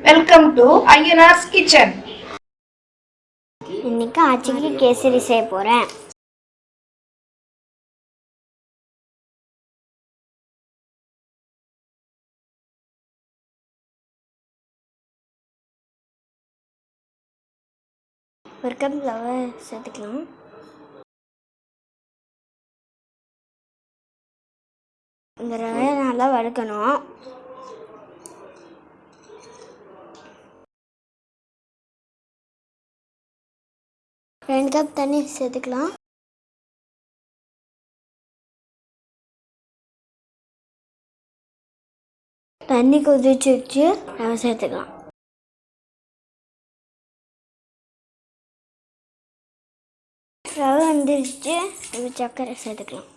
Welcome to Ayyanar's kitchen இன்னைக்கு ஆச்சிக்கு கேசரி செய்ய போகிறேன் ஒரு கப் ரவை சேர்த்துக்கலாம். இந்த ரவையை நல்லா வறுக்கணும் ரெண்டு கப் தண்ணி சேர்த்துக்கலாம். தண்ணி கொதிச்சு வச்சு ரவை சேர்த்துக்கலாம். ரவை வந்துருச்சு. இப்போ சர்க்கரை சேர்த்துக்கலாம்.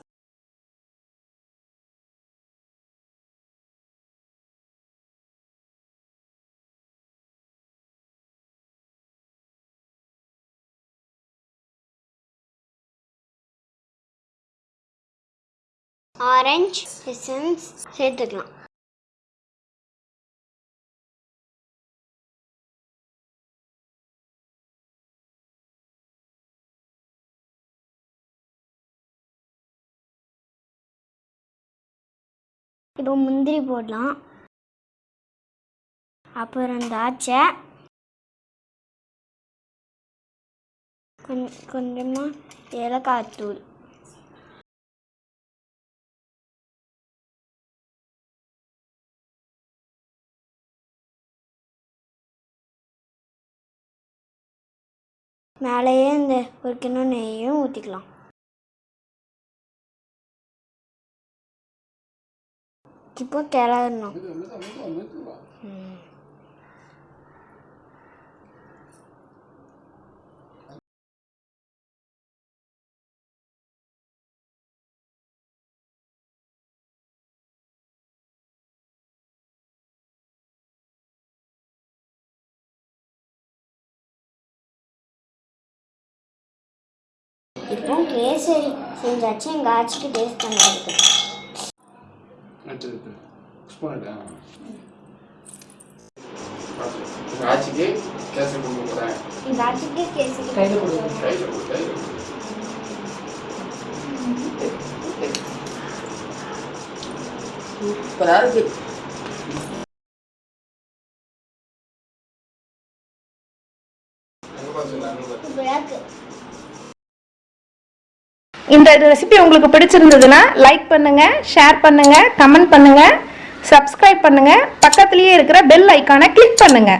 ஆரஞ்ச் எசன்ஸ் சேர்த்துக்கலாம். இப்போ முந்திரி போடலாம். அப்புறம் திராட்சை கொஞ்சம் கொஞ்சமாக ஏலக்காய் தூள். மேலேயே இந்த ஒரு கிண்ணம் நெய்யும் ஊற்றிக்கலாம் இப்போ கிளறணும். Pronto, esse aí. Já tinha gato que desse da América. Responda. ರಾಜಿಗೆ ಕೆಲಸಗಳು ಕೂಡ ರಾಜಿಗೆ ಕೆಲಸಗಳು ಕೈಗಳು ಕೈಗಳು ಕೈಗಳು ಪ್ರಾರಂಭ ಬೆಳಕು இந்த ரெசிபி உங்களுக்கு பிடிச்சிருந்ததுன்னா லைக் பண்ணுங்க ஷேர் பண்ணுங்க கமெண்ட் பண்ணுங்க சப்ஸ்கிரைப் பண்ணுங்க. பக்கத்துலேயே இருக்கிற பெல் ஐக்கானை கிளிக் பண்ணுங்க.